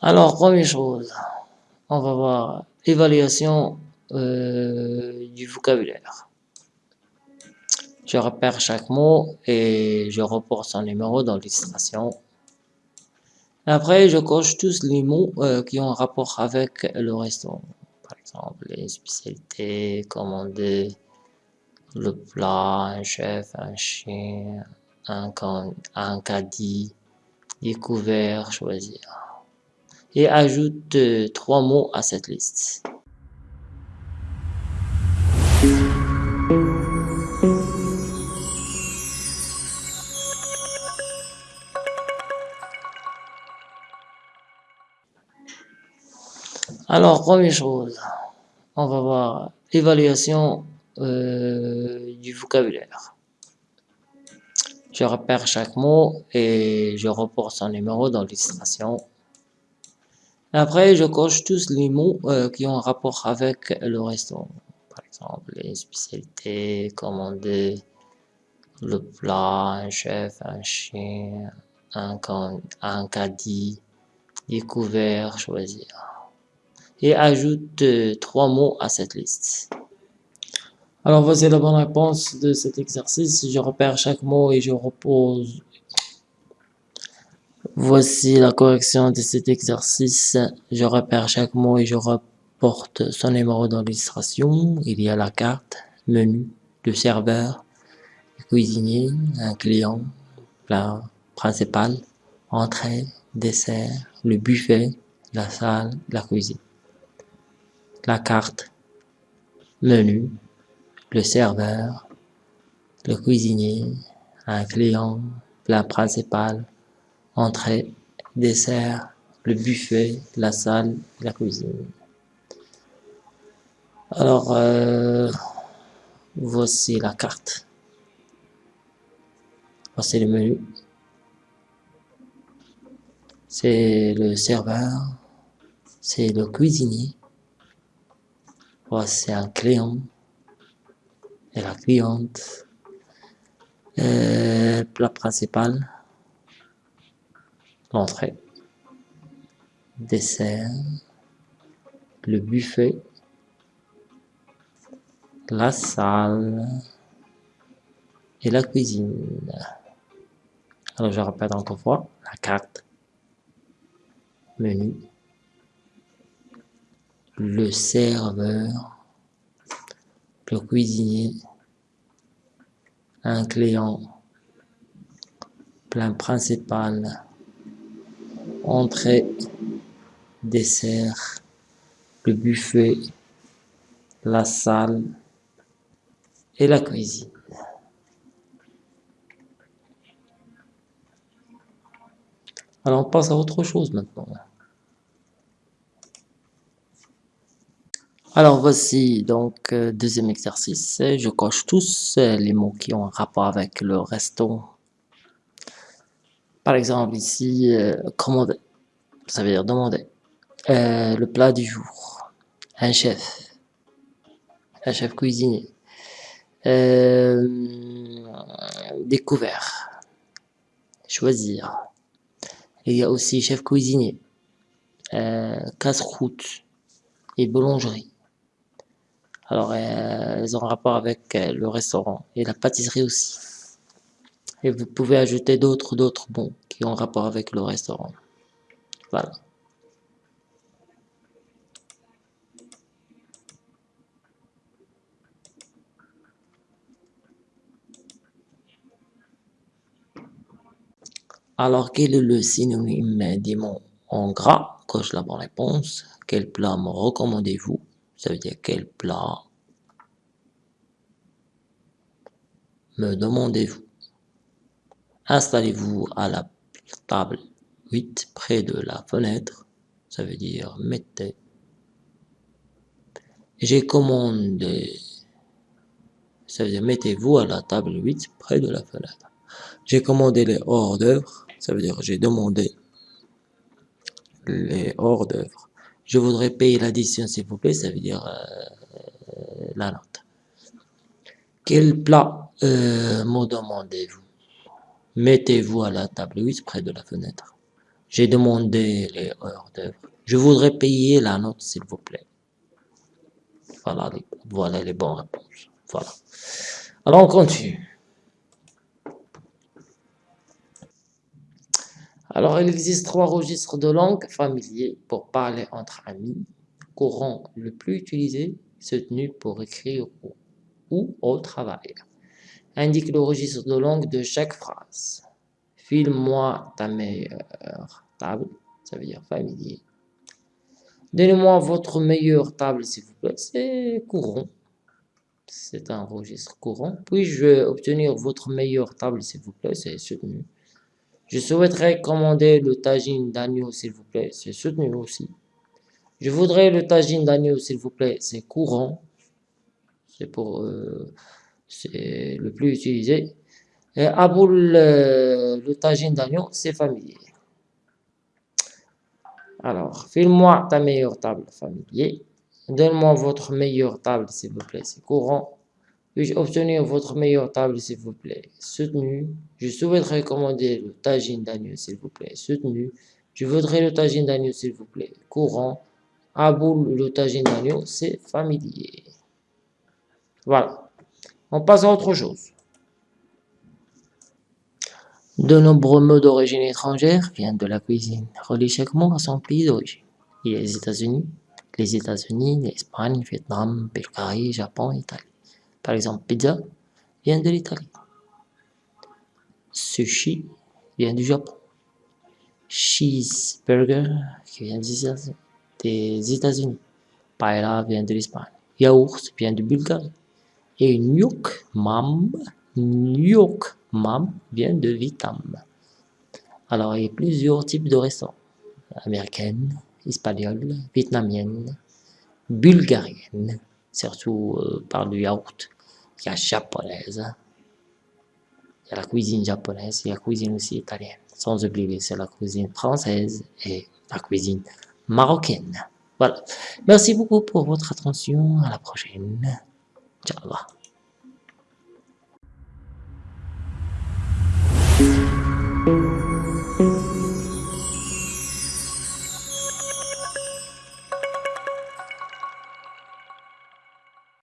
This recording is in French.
Alors, première chose, on va voir évaluation euh, du vocabulaire. Je repère chaque mot et je reporte son numéro dans l'illustration. Après, je coche tous les mots euh, qui ont rapport avec le restaurant. Par exemple, les spécialités, commander, le plat, un chef, un chien, un, un caddie, découvert, choisir. Et ajoute euh, trois mots à cette liste. Alors, première chose, on va voir évaluation euh, du vocabulaire. Je repère chaque mot et je reporte son numéro dans l'illustration. Après, je coche tous les mots euh, qui ont un rapport avec le restaurant. Par exemple, les spécialités, commander, le plat, un chef, un chien, un, un caddie, découvert, choisir. Et ajoute euh, trois mots à cette liste. Alors voici la bonne réponse de cet exercice. Je repère chaque mot et je repose. Voici la correction de cet exercice. Je repère chaque mot et je reporte son numéro dans l'illustration. Il y a la carte, menu, le serveur, le cuisinier, un client, plat principal, entrée, dessert, le buffet, la salle, la cuisine. La carte, menu, le serveur, le cuisinier, un client, plat principal, entrée, dessert, le buffet, la salle, la cuisine. Alors, euh, voici la carte. Voici le menu. C'est le serveur. C'est le cuisinier. Voici un client et la cliente. Euh, plat principal, l'entrée, dessert, le buffet, la salle. Et la cuisine. Alors je répète encore fois, la carte, menu, le serveur, le cuisinier, un client, plein principal, entrée, dessert, le buffet, la salle et la cuisine. Alors on passe à autre chose maintenant. Alors voici donc euh, deuxième exercice. Je coche tous les mots qui ont un rapport avec le resto. Par exemple ici, euh, commander, ça veut dire demander. le plat du jour, un chef, un chef cuisinier. découvert, choisir. Il y a aussi chef cuisinier, casse-croûte et boulangerie. Alors, euh, elles ont rapport avec euh, le restaurant et la pâtisserie aussi. Et vous pouvez ajouter d'autres d'autres bons qui ont rapport avec le restaurant. Voilà. Alors, quel est le synonyme des mots en gras? Coche la bonne réponse. Quel plat me recommandez-vous? Ça veut dire quel plat me demandez-vous? Installez-vous à la table 8 près de la fenêtre. Ça veut dire mettez. J'ai commandé. Ça veut dire mettez-vous à la table 8 près de la fenêtre. J'ai commandé les hors d'œuvre. Ça veut dire j'ai demandé les hors d'œuvre. Je voudrais payer l'addition, s'il vous plaît, ça veut dire euh, la note. Quel plat euh, me demandez-vous? Mettez-vous à la table 8 près de la fenêtre. J'ai demandé les heures d'œuvre. Je voudrais payer la note, s'il vous plaît. Voilà les, bonnes réponses. Voilà. Alors, on continue. Alors, il existe trois registres de langue familiers pour parler entre amis. Courant le plus utilisé, soutenu pour écrire ou au travail. Indique le registre de langue de chaque phrase. File-moi ta meilleure table, ça veut dire familier. Donnez-moi votre meilleure table, s'il vous plaît. C'est courant. C'est un registre courant. Puis-je obtenir votre meilleure table, s'il vous plaît? C'est soutenu. Je souhaiterais commander le tagine d'agneau, s'il vous plaît. C'est soutenu aussi. Je voudrais le tagine d'agneau, s'il vous plaît. C'est courant. C'est pour... Euh, c'est le plus utilisé. Et Aboul, euh, le tagine d'agneau, c'est familier. Alors, file-moi ta meilleure table familier. Donne-moi votre meilleure table, s'il vous plaît. C'est courant. Puis-je obtenir votre meilleure table, s'il vous plaît Soutenu. Je souhaiterais commander le tagine d'agneau, s'il vous plaît. Soutenu. Je voudrais le tagine d'agneau, s'il vous plaît. Courant. Aboul, le tagine d'agneau, c'est familier. Voilà. On passe à autre chose. De nombreux mots d'origine étrangère viennent de la cuisine. Relie chaque mot à son pays d'origine. Il y a les États-Unis, les États-Unis, l'Espagne, Vietnam, Bulgarie, Japon, Italie. Par exemple, pizza vient de l'Italie. Sushi vient du Japon. Cheeseburger qui vient des États-Unis. Paella vient de l'Espagne. Yaourt vient de Bulgarie. Et Nyuk Mam, Nyuk Mam vient de Vietnam. Alors, il y a plusieurs types de restaurants. Américaines, espagnoles, vietnamiennes, bulgariennes, surtout euh, par le yaourt il y a japonaise, il y a la cuisine japonaise, il y a la cuisine aussi italienne. Sans oublier, c'est la cuisine française et la cuisine marocaine. Voilà. Merci beaucoup pour votre attention. À la prochaine. 讲了。